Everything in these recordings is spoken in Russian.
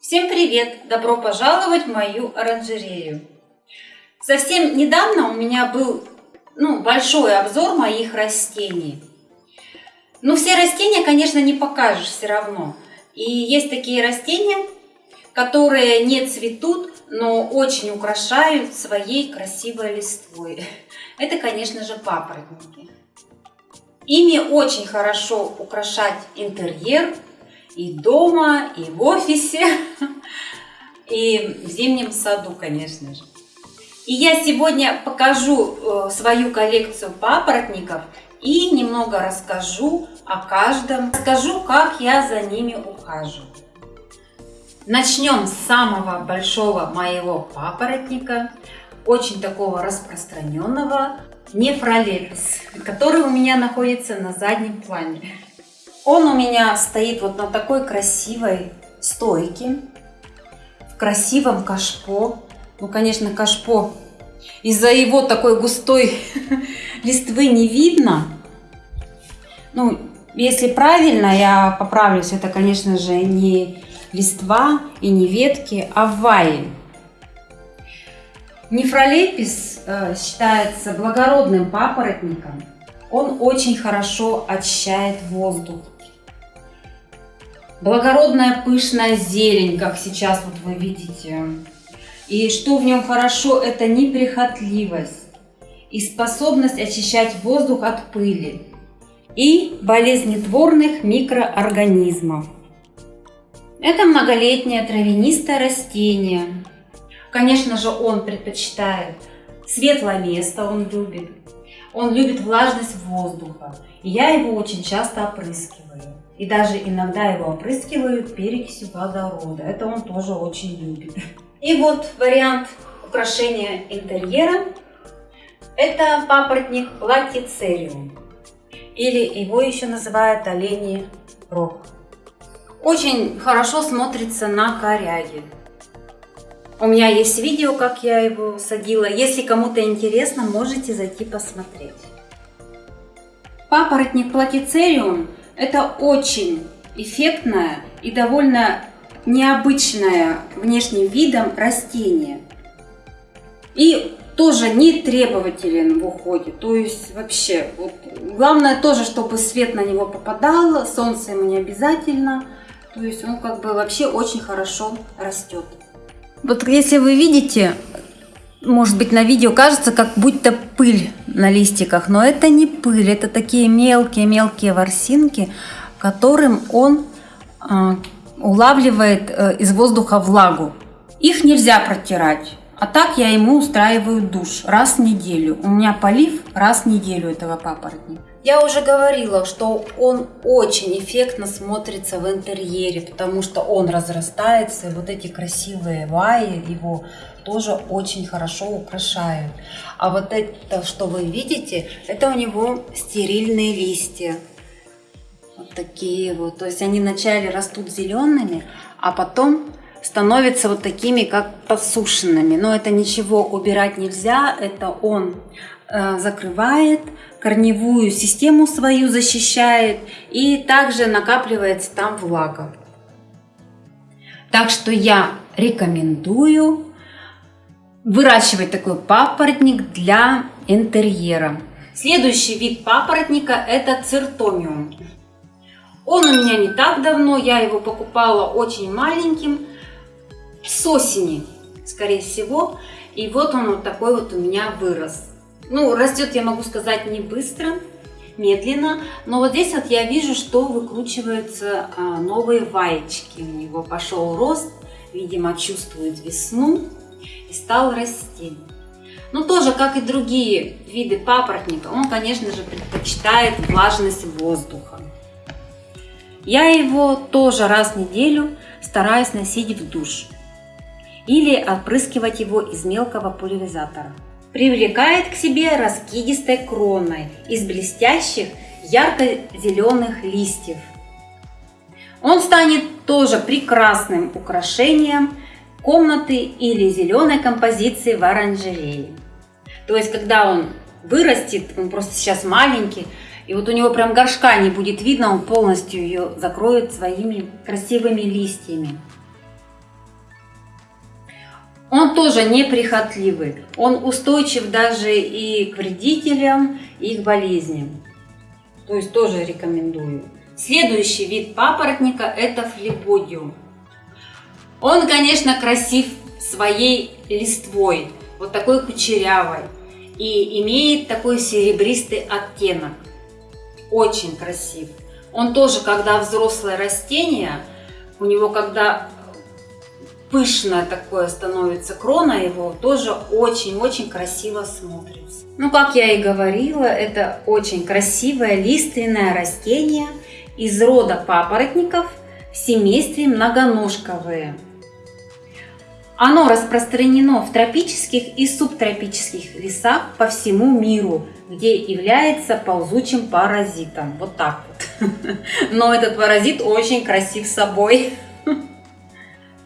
Всем привет! Добро пожаловать в мою оранжерею. Совсем недавно у меня был ну, большой обзор моих растений. Но все растения, конечно, не покажешь все равно. И есть такие растения, которые не цветут, но очень украшают своей красивой листвой. Это, конечно же, папоротники. Ими очень хорошо украшать интерьер и дома, и в офисе, и в зимнем саду, конечно же. И я сегодня покажу э, свою коллекцию папоротников и немного расскажу о каждом. Расскажу, как я за ними ухаживаю. Начнем с самого большого моего папоротника, очень такого распространенного, нефролепис, который у меня находится на заднем плане. Он у меня стоит вот на такой красивой стойке, в красивом кашпо. Ну, конечно, кашпо из-за его такой густой листвы не видно. Ну, если правильно, я поправлюсь, это, конечно же, не листва и не ветки, а ваи. Нефролепис э, считается благородным папоротником. Он очень хорошо очищает воздух благородная пышная зелень, как сейчас вот вы видите. И что в нем хорошо, это неприхотливость и способность очищать воздух от пыли и болезнетворных микроорганизмов. Это многолетнее травянистое растение. Конечно же, он предпочитает светлое место, он любит. Он любит влажность воздуха. И я его очень часто опрыскиваю. И даже иногда его опрыскивают перекисью водорода. Это он тоже очень любит. И вот вариант украшения интерьера. Это папоротник платицериум. Или его еще называют оленей рог. Очень хорошо смотрится на коряге. У меня есть видео, как я его садила. Если кому-то интересно, можете зайти посмотреть. Папоротник платицериум это очень эффектное и довольно необычное внешним видом растение. И тоже не требователен в уходе. То есть вообще, вот, главное тоже, чтобы свет на него попадал, солнце ему не обязательно. То есть он как бы вообще очень хорошо растет. Вот если вы видите, может быть на видео кажется, как будто пыль на листиках, но это не пыль, это такие мелкие-мелкие ворсинки, которым он э, улавливает э, из воздуха влагу. Их нельзя протирать. А так я ему устраиваю душ раз в неделю. У меня полив раз в неделю этого папоротника. Я уже говорила, что он очень эффектно смотрится в интерьере, потому что он разрастается, и вот эти красивые ваи его тоже очень хорошо украшают. А вот это, что вы видите, это у него стерильные листья. Вот такие вот. То есть они вначале растут зелеными, а потом становятся вот такими, как подсушенными. Но это ничего убирать нельзя, это он э, закрывает, корневую систему свою защищает и также накапливается там влага. Так что я рекомендую выращивать такой папоротник для интерьера. Следующий вид папоротника это циртомиум. Он у меня не так давно, я его покупала очень маленьким, с осени, скорее всего. И вот он вот такой вот у меня вырос. Ну, растет, я могу сказать, не быстро, медленно. Но вот здесь вот я вижу, что выкручиваются а, новые ваечки. У него пошел рост, видимо, чувствует весну и стал расти. Ну, тоже, как и другие виды папоротника, он, конечно же, предпочитает влажность воздуха. Я его тоже раз в неделю стараюсь носить в душ или опрыскивать его из мелкого пульверизатора. Привлекает к себе раскидистой кроной из блестящих ярко-зеленых листьев. Он станет тоже прекрасным украшением комнаты или зеленой композиции в оранжерее. То есть, когда он вырастет, он просто сейчас маленький, и вот у него прям горшка не будет видно, он полностью ее закроет своими красивыми листьями. Он тоже неприхотливый, он устойчив даже и к вредителям, и к болезням. То есть тоже рекомендую. Следующий вид папоротника это флебодиум. Он, конечно, красив своей листвой, вот такой кучерявой, и имеет такой серебристый оттенок. Очень красив. Он тоже, когда взрослое растение, у него когда пышное такое становится крона его, тоже очень-очень красиво смотрится. Ну, как я и говорила, это очень красивое лиственное растение из рода папоротников в семействе многоножковые. Оно распространено в тропических и субтропических лесах по всему миру, где является ползучим паразитом. Вот так вот. Но этот паразит очень красив собой.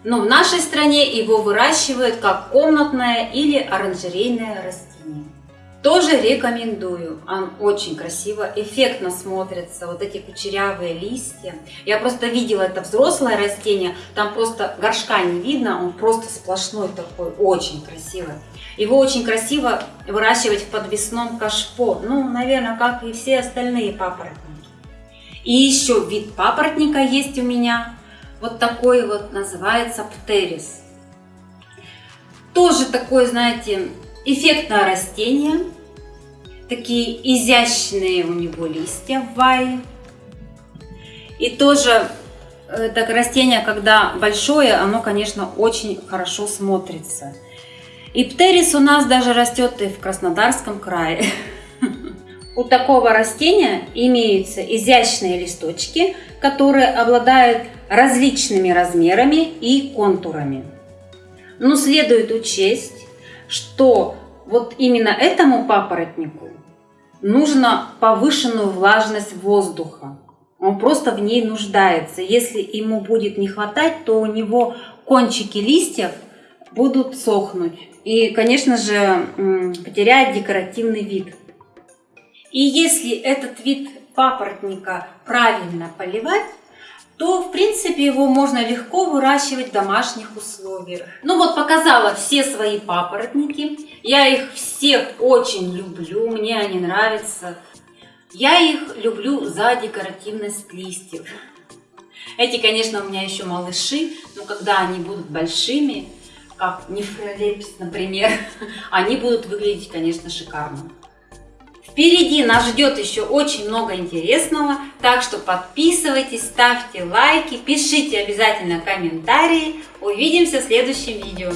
Но в нашей стране его выращивают как комнатное или оранжерейное растение. Тоже рекомендую. Он очень красиво, эффектно смотрится. Вот эти кучерявые листья. Я просто видела это взрослое растение. Там просто горшка не видно. Он просто сплошной такой. Очень красивый. Его очень красиво выращивать в подвесном кашпо. Ну, наверное, как и все остальные папоротники. И еще вид папоротника есть у меня. Вот такой вот называется птерис. Тоже такое, знаете, эффектное растение. Такие изящные у него листья в вае. И тоже это растение, когда большое, оно, конечно, очень хорошо смотрится. И птерис у нас даже растет и в Краснодарском крае. У такого растения имеются изящные листочки, которые обладают различными размерами и контурами. Но следует учесть, что вот именно этому папоротнику нужно повышенную влажность воздуха. Он просто в ней нуждается. Если ему будет не хватать, то у него кончики листьев будут сохнуть. И, конечно же, потеряет декоративный вид. И если этот вид папоротника правильно поливать, то, в принципе, его можно легко выращивать в домашних условиях. Ну вот, показала все свои папоротники. Я их всех очень люблю, мне они нравятся. Я их люблю за декоративность листьев. Эти, конечно, у меня еще малыши, но когда они будут большими, как нефролепс, например, они будут выглядеть, конечно, шикарно. Впереди нас ждет еще очень много интересного, так что подписывайтесь, ставьте лайки, пишите обязательно комментарии. Увидимся в следующем видео.